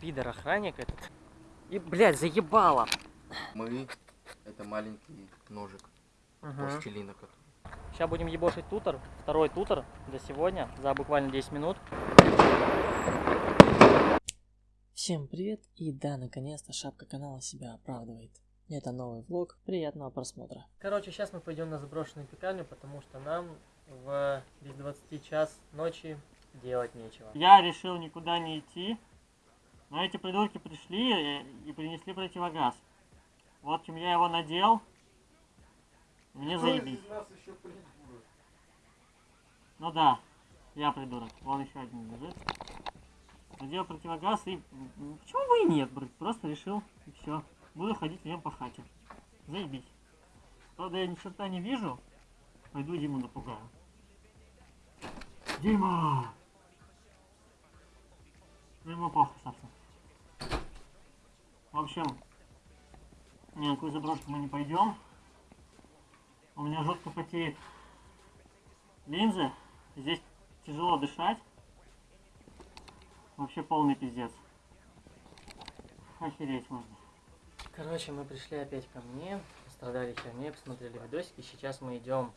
Пидор охранник этот. И, блядь, заебало. Мы это маленький ножик Угу. пластилина, который. Сейчас будем ебошить тутор. Второй тутор за сегодня. За буквально 10 минут. Всем привет. И да, наконец-то шапка канала себя оправдывает. Это новый влог. Приятного просмотра. Короче, сейчас мы пойдем на заброшенную пекарню, потому что нам в без 20 час ночи делать нечего. Я решил никуда не идти. Но эти придурки пришли и, и принесли противогаз. Вот чем я его надел. Мне заебись. Ну да, я придурок. Вон еще один лежит. Надел противогаз и... Почему бы и нет, брат? Просто решил, и все. Буду ходить в нем по хате. Заебись. Правда, я ни черта не вижу. Пойду Диму напугаю. Дима! Ну ему похуй, собственно. В общем, ни на какую заброшку мы не пойдем. У меня жутко потеет линзы. Здесь тяжело дышать. Вообще полный пиздец. Охереть можно. Короче, мы пришли опять ко мне, пострадали херней, посмотрели видосики. Сейчас мы идем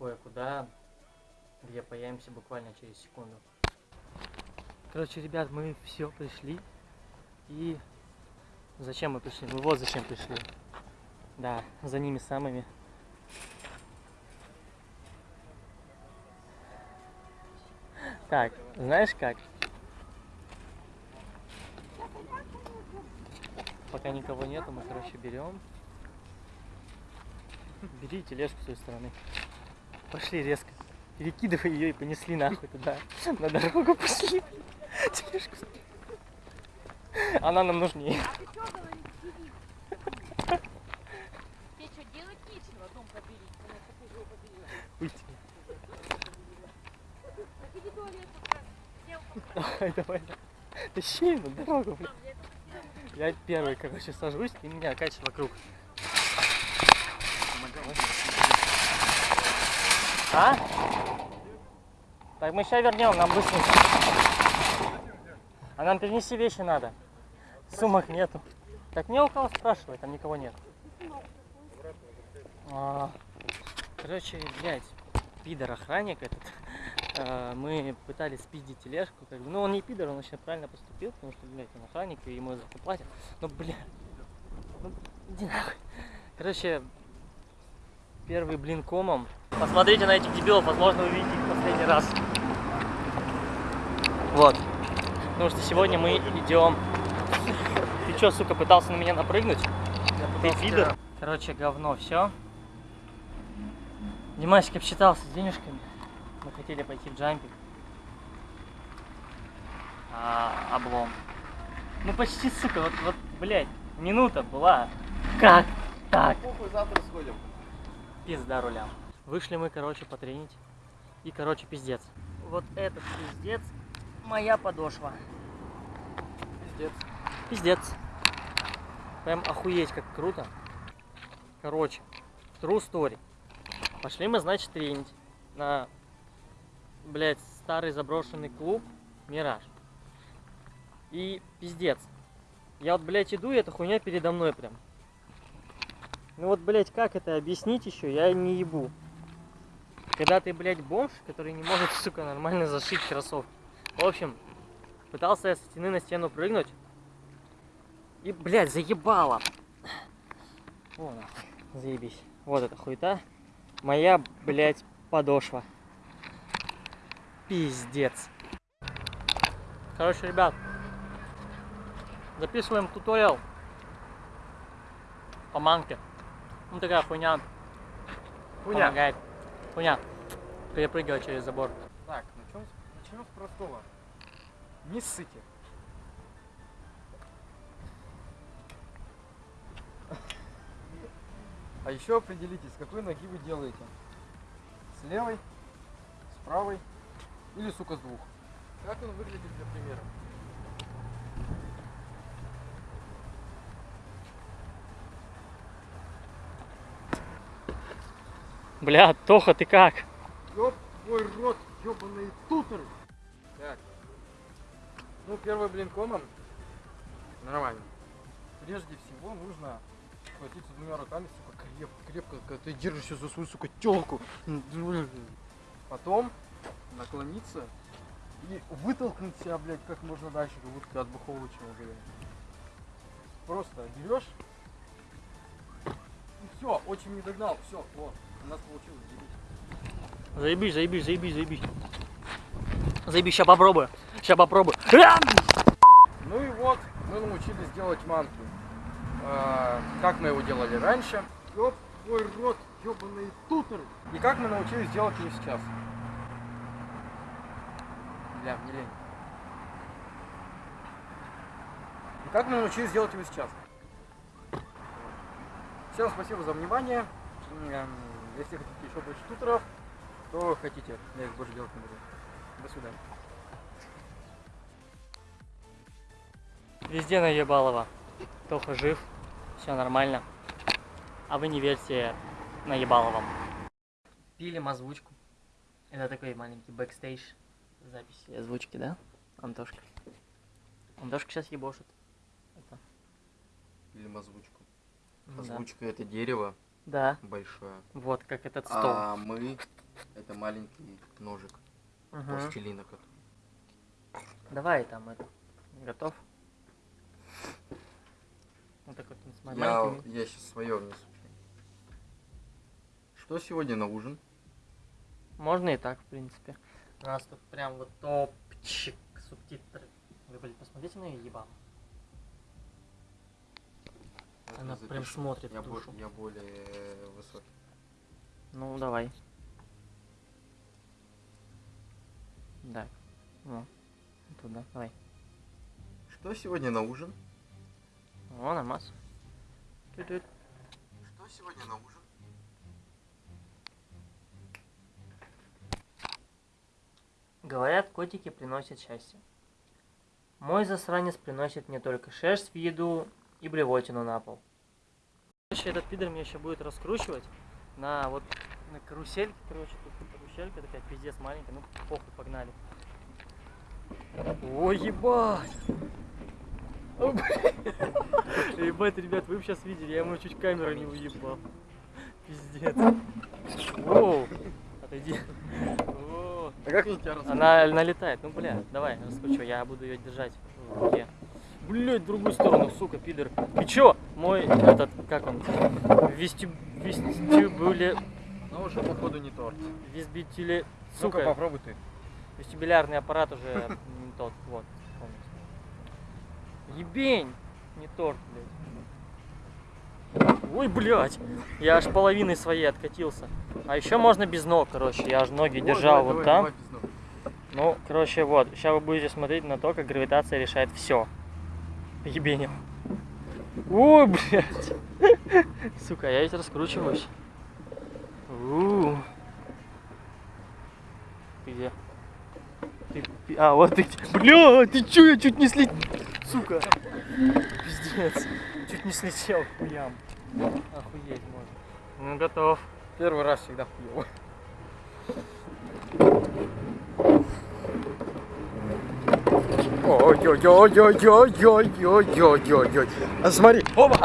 кое-куда, где появимся буквально через секунду. Короче, ребят, мы все пришли. И зачем мы пришли? Мы вот зачем пришли. Да, за ними самыми. Так, знаешь как? Пока никого нету, мы, короче, берем. Бери тележку с той стороны. Пошли резко. Перекидывай ее и понесли нахуй туда. На дорогу пошли. Тележку. Она нам нужнее. А ты что? Тебе что, делать нечего, дом. Уйти. Иди туалет, Давай, давай. Тащи на дорогу, блин. Я первый, короче, сажусь, и меня качает вокруг. А? Так, мы сейчас вернем, нам быстренько. А нам перенести вещи надо. Сумок нету. Так не у кого спрашивать, там никого нет. А, короче, блядь, пидор охранник этот. А, мы пытались спиздить тележку, как бы, ну он не пидор, он очень правильно поступил, потому что, блядь, он охранник, и ему за это платят. Но, блядь, ну, иди нахуй. Короче, первый блин комом. Посмотрите на этих дебилов, возможно, вы видите их последний раз. Вот. Потому что сегодня мы идем... Чё, сука, пытался на меня напрыгнуть? Ты пидор? Короче, говно, все. Димасик обсчитался с денежками. Мы хотели пойти в джампинг. А, облом. Ну почти, сука, вот, вот, блядь, минута была. Как так? Похуй, завтра сходим. Пизда рулям. Вышли мы, короче, потренить. И, короче, пиздец. Вот этот пиздец моя подошва. Пиздец. Пиздец. Прям охуеть, как круто. Короче, true story. Пошли мы, значит, тренить на, блядь, старый заброшенный клуб Мираж. И пиздец. Я вот, блядь, иду, и эта хуйня передо мной прям. Ну вот, блядь, как это объяснить еще, я не ебу. Когда ты, блядь, бомж, который не может, сука, нормально зашить кроссовки. В общем, пытался я со стены на стену прыгнуть. И, блядь, заебало. О, нахуй, заебись. Вот эта хуета. Моя, блядь, подошва. Пиздец. Короче, ребят, записываем туториал по манке. Ну, такая хуйня. Хуйня. Помогает. Хуйня. Перепрыгивать через забор. Так, начнем с, начнем с простого. Не ссыте. А еще определитесь, с какой ноги вы делаете. С левой, с правой или, сука, с двух. Как он выглядит для примера? Бля, Тоха, ты как? Ёб твой рот, ёбаные тутеры. Так. Ну, первый блин комом Нормально. Прежде всего нужно схватиться двумя руками, сука, крепко, крепко, когда ты держишься за свою, сука, телку. Потом наклониться и вытолкнуть себя, блядь, как можно дальше, как будто от бухого человека. Просто берешь и все, очень не догнал, все, вот, у нас получилось, заебись. Заебись, заебись, заебись, заебись. Заебись, ща попробую. Ща попробую. Ну и вот, мы научились делать манки. А, как мы его делали раньше. Ёб твой рот, ёбаный тутер. И как мы научились делать его сейчас. Бля, мне лень. И как мы научились делать его сейчас. Всем спасибо за внимание. Если хотите еще больше тутеров, то хотите, я их больше делать не буду. До свидания. Везде наебалово. Тоха жив, все нормально. А вы не верьте наебаловым. Пилим озвучку. Это такой маленький бэкстейдж записи озвучки, да, Антошка? Антошка сейчас ебошит. Это. Или озвучку. Да. Озвучка это дерево Да, большое. вот как этот стол. А мы это маленький ножик Мгм. пластилина. который- Давай там это. Готов? Вот такой вот с Я, я сейчас свое внесу. Что сегодня на ужин? Можно и так, в принципе. У нас тут прям вот топчик субтитры. Вы, блин, посмотрите на ее ебало. Она Это прям запишу. смотрит я, в бо- душу. я более э, высокий. Ну, давай. Да. Ну, туда, давай. Что сегодня на ужин? О. Тю-тю. Что сегодня на ужин? Говорят, котики приносят счастье. Мой засранец приносит мне только шерсть в еду и блевотину на пол. Короче, этот пидор меня еще будет раскручивать на вот на карусельке, короче, тут каруселька такая пиздец маленькая, ну похуй, погнали. Ой, ебать! Ебать, ребят, вы сейчас видели, я ему чуть камеру не уебал. Пиздец. Воу, отойди. А как они тебя Она налетает. Ну, бля, давай, раскручивай, я буду ее держать в руке. Блять, в другую сторону, сука, пидор. Ты чё? Мой, этот, как он? Вестиб... Вестибуле... Ну уже походу не торт. Вестибуле... Сука, Сука, попробуй ты. вестибулярный аппарат уже не тот, вот. Ебень! Не торт, блядь. Ой, блядь! Я аж половиной своей откатился. А еще можно без ног, короче. Я аж ноги держал вот там. Ну, короче, вот. Сейчас вы будете смотреть на то, как гравитация решает все. Ебенем. Ой, блядь. Сука, я ведь раскручиваюсь. У. Ты где? Ты... А, вот ты. Бля, ты чё, я чуть не слетел. Сука. Пиздец. Не слетел к хуям. Охуеть можно. Ну, готов. Первый раз всегда хуёво. Ой-ой-ой-ой-ой-ой-ой-ой-ой-ой. А смотри, оба!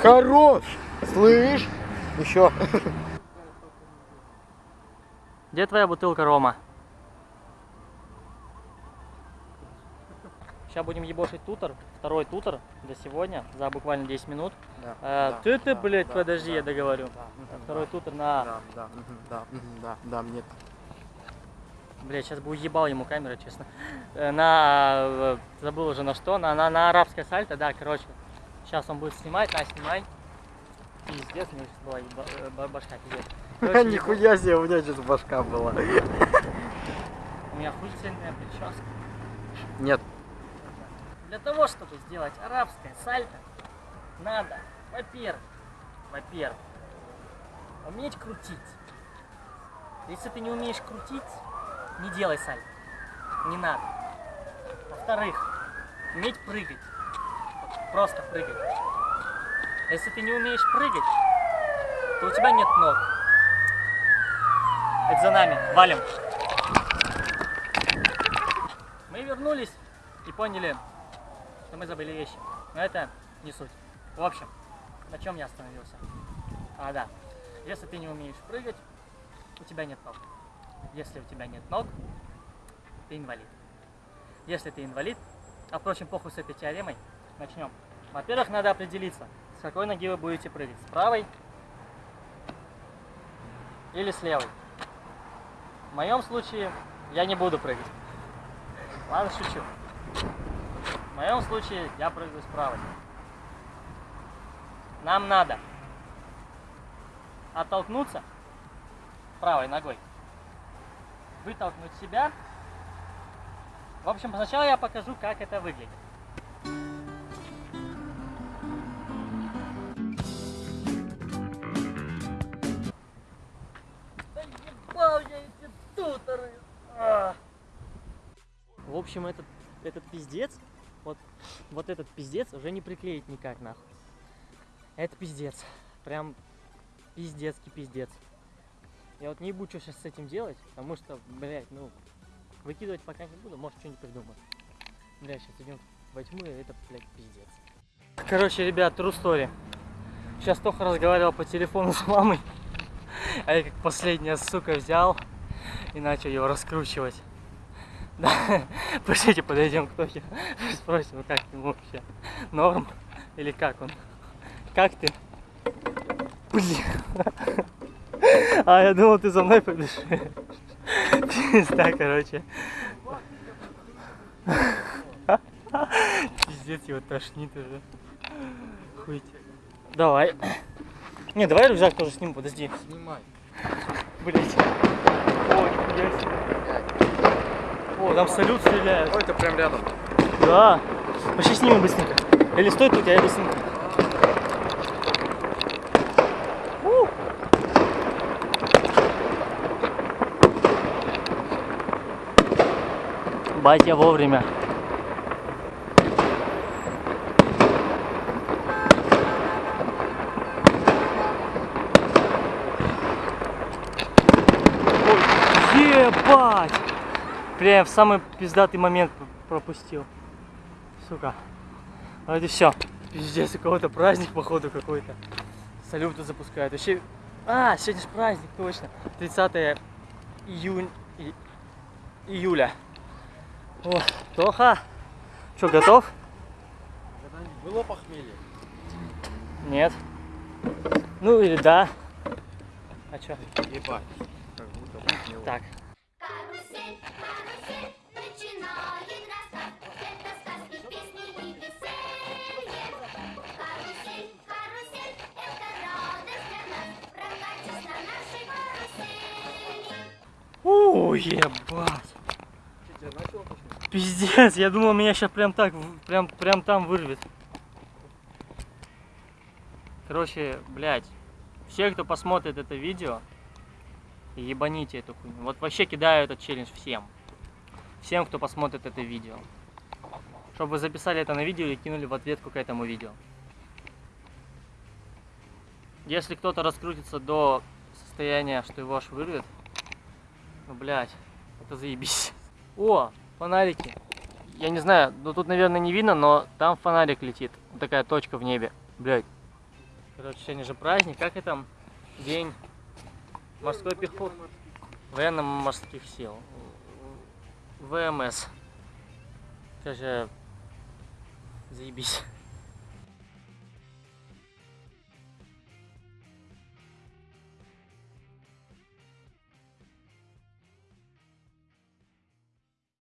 Хорош! Слышь? Еще. Где твоя бутылка рома? Сейчас будем ебошить тутор, второй тутор за сегодня, за буквально 10 минут. Э, ты, ты, блядь, подожди, я договорю. Второй тутор на... Да, да, да, да, да, мне. Блядь, сейчас бы уебал ему камера, честно. Э, На... э, Забыл уже на что, на, на, на арабское сальто, да, короче. Сейчас он будет снимать, на, снимай. Пиздец, у него сейчас была еба- э, ба- башка, пиздец. Короче. Нихуя себе, у меня сейчас башка была. У меня хуйцельная прическа. Нет. Для того, чтобы сделать арабское сальто, надо, во-первых, во-первых, уметь крутить. Если ты не умеешь крутить, не делай сальто. Не надо. Во-вторых, уметь прыгать. Просто прыгать. Если ты не умеешь прыгать, то у тебя нет ног. Это за нами. Валим. Мы вернулись и поняли, что мы забыли вещи. Но это не суть. В общем, на чем я остановился? А, да. Если ты не умеешь прыгать, у тебя нет ног. Если у тебя нет ног, ты инвалид. Если ты инвалид, а впрочем, похуй с этой теоремой, начнем. Во-первых, надо определиться, с какой ноги вы будете прыгать. С правой или с левой. В моем случае я не буду прыгать. Ладно, шучу. В моем случае я прыгаю с правой. Нам надо оттолкнуться правой ногой, вытолкнуть себя. В общем, сначала я покажу, как это выглядит. В общем, этот, этот пиздец, вот, этот пиздец уже не приклеить никак, нахуй. Это пиздец. Прям пиздецкий пиздец. Я вот не буду что сейчас с этим делать, потому что, блядь, ну, выкидывать пока не буду, может что-нибудь придумаю. Бля, сейчас идем во тьму, и это, блядь, пиздец. Короче, ребят, true story. Сейчас Тоха разговаривал по телефону с мамой, а я как последняя сука взял и начал его раскручивать. Да, пошлите, подойдем к Тохе, спросим, как ему вообще, норм или как он. Как ты? Блин. А, я думал, ты за мной пойдешь. Пизда, короче. Пиздец, его тошнит уже. Хуйте. Давай. Не, давай рюкзак тоже сниму, подожди. Снимай. Блять. О, нихуя себе. О, там салют стреляют. Ой, это прям рядом. Да. Пошли снимем быстренько. Или стой тут, я быстренько. У. Батя вовремя. Прям в самый пиздатый момент пропустил. Сука. А это все. Пиздец, у кого-то праздник, походу, какой-то. Салюты запускают. Вообще. А, сегодня же праздник, точно. 30 июнь... и- июля. О, Тоха. Что, готов? Было похмелье? Нет. Ну или да. А чё? Ебать. Как будто похмело. Так. Тошнить? Пиздец, я думал, меня сейчас прям так, прям, прям там вырвет. Короче, блядь, все, кто посмотрит это видео, ебаните эту хуйню. Вот вообще кидаю этот челлендж всем. Всем, кто посмотрит это видео. Чтобы вы записали это на видео и кинули в ответку к этому видео. Если кто-то раскрутится до состояния, что его аж вырвет, ну, блядь, это заебись. О, фонарики. Я не знаю, ну тут, наверное, не видно, но там фонарик летит. Такая точка в небе. Блядь. Короче, сегодня же праздник. Как это? День морской пехоты. Военно-морских сил. ВМС. Сейчас же заебись.